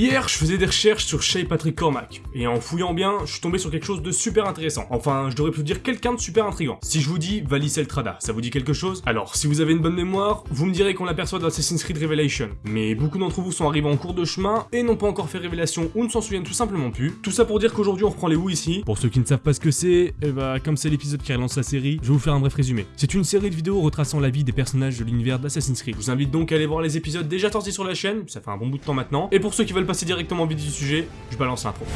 Hier, je faisais des recherches sur Shay Patrick Cormac, et en fouillant bien, je suis tombé sur quelque chose de super intéressant. Enfin, je devrais plus dire quelqu'un de super intrigant. Si je vous dis Valis Eltrada, ça vous dit quelque chose? Alors, si vous avez une bonne mémoire, vous me direz qu'on l'aperçoit dans Assassin's Creed Revelation. Mais beaucoup d'entre vous sont arrivés en cours de chemin, et n'ont pas encore fait révélation ou ne s'en souviennent tout simplement plus. Tout ça pour dire qu'aujourd'hui on reprend les Who ici. Pour ceux qui ne savent pas ce que c'est, eh bah, comme c'est l'épisode qui relance la série, je vais vous faire un bref résumé. C'est une série de vidéos retraçant la vie des personnages de l'univers d'Assassin's Creed. Je vous invite donc à aller voir les épisodes déjà sortis sur la chaîne, ça fait un bon bout de temps maintenant. Et pour ceux qui veulent passer directement au vif du sujet, je balance l'intro.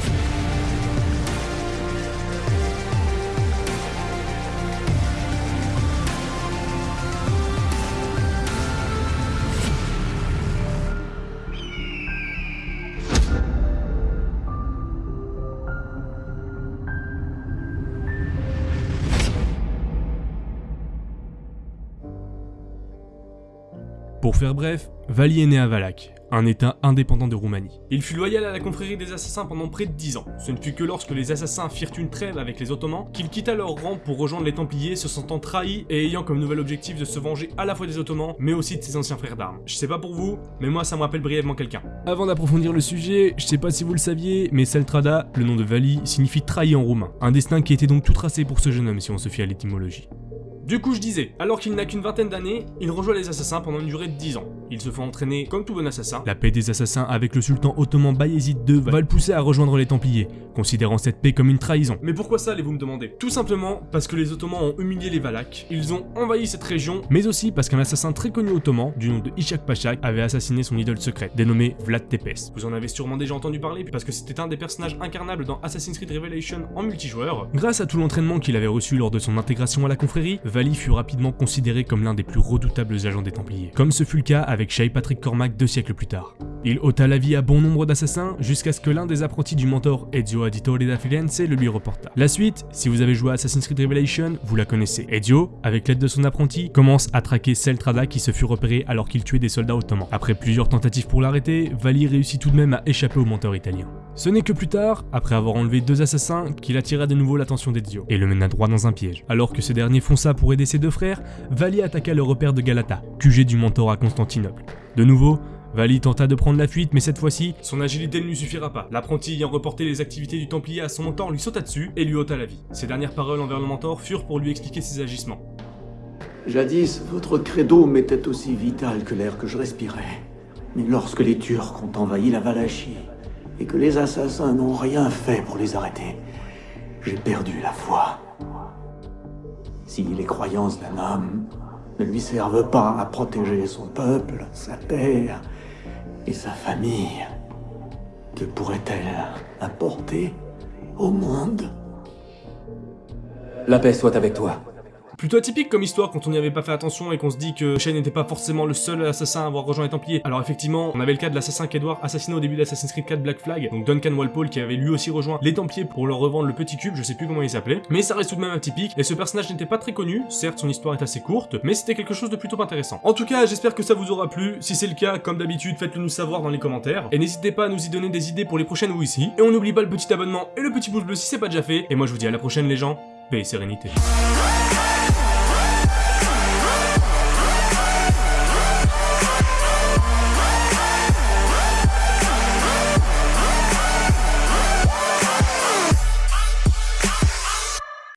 Pour faire bref, Vali est né à Valak, un état indépendant de Roumanie. Il fut loyal à la confrérie des assassins pendant près de 10 ans. Ce ne fut que lorsque les assassins firent une trêve avec les ottomans qu'il quitta leur rang pour rejoindre les templiers se sentant trahi et ayant comme nouvel objectif de se venger à la fois des ottomans mais aussi de ses anciens frères d'armes. Je sais pas pour vous, mais moi ça me rappelle brièvement quelqu'un. Avant d'approfondir le sujet, je sais pas si vous le saviez, mais Seltrada, le nom de Vali, signifie trahi en roumain. Un destin qui était donc tout tracé pour ce jeune homme si on se fie à l'étymologie. Du coup, je disais, alors qu'il n'a qu'une vingtaine d'années, il rejoint les assassins pendant une durée de 10 ans. Il se fait entraîner comme tout bon assassin. La paix des assassins avec le sultan ottoman Bayezid II va le pousser à rejoindre les Templiers, considérant cette paix comme une trahison. Mais pourquoi ça, allez-vous me demander? Tout simplement parce que les Ottomans ont humilié les Valaques, ils ont envahi cette région, mais aussi parce qu'un assassin très connu ottoman, du nom de Ishak Pachak, avait assassiné son idole secrète, dénommé Vlad Tepes. Vous en avez sûrement déjà entendu parler, parce que c'était un des personnages incarnables dans Assassin's Creed Revelation en multijoueur. Grâce à tout l'entraînement qu'il avait reçu lors de son intégration à la confrérie, Vali fut rapidement considéré comme l'un des plus redoutables agents des Templiers, comme ce fut le cas avec Shay Patrick Cormac deux siècles plus tard. Il ôta la vie à bon nombre d'assassins jusqu'à ce que l'un des apprentis du mentor Ezio Auditore da Firenze le lui reporta. La suite, si vous avez joué à Assassin's Creed Revelation, vous la connaissez. Ezio, avec l'aide de son apprenti, commence à traquer Seltrada qui se fut repéré alors qu'il tuait des soldats ottomans. Après plusieurs tentatives pour l'arrêter, Vali réussit tout de même à échapper au mentor italien. Ce n'est que plus tard, après avoir enlevé deux assassins, qu'il attira de nouveau l'attention d'Ezio et le mena droit dans un piège. Alors que ce dernier fonça pour aider ses deux frères, Vali attaqua le repère de Galata, QG du mentor à Constantinople. De nouveau, Vali tenta de prendre la fuite, mais cette fois-ci, son agilité ne lui suffira pas. L'apprenti ayant reporté les activités du Templier à son mentor lui sauta dessus et lui ôta la vie. Ses dernières paroles envers le mentor furent pour lui expliquer ses agissements. Jadis, votre credo m'était aussi vital que l'air que je respirais. Mais lorsque les Turcs ont envahi la Valachie, et que les assassins n'ont rien fait pour les arrêter, j'ai perdu la foi. Si les croyances d'un homme ne lui servent pas à protéger son peuple, sa terre et sa famille, que pourrait-elle apporter au monde? La paix soit avec toi. Plutôt atypique comme histoire quand on n'y avait pas fait attention et qu'on se dit que Shen n'était pas forcément le seul assassin à avoir rejoint les Templiers. Alors effectivement, on avait le cas de l'assassin qu'Edward assassiné au début d'Assassin's Creed 4 Black Flag, donc Duncan Walpole qui avait lui aussi rejoint les Templiers pour leur revendre le petit cube, je sais plus comment il s'appelait, mais ça reste tout de même atypique, et ce personnage n'était pas très connu, certes son histoire est assez courte, mais c'était quelque chose de plutôt intéressant. En tout cas, j'espère que ça vous aura plu, si c'est le cas, comme d'habitude, faites-le nous savoir dans les commentaires, et n'hésitez pas à nous y donner des idées pour les prochaines ou ici, et on n'oublie pas le petit abonnement et le petit pouce bleu si c'est pas déjà fait, et moi je vous dis à la prochaine les gens, et sérénité.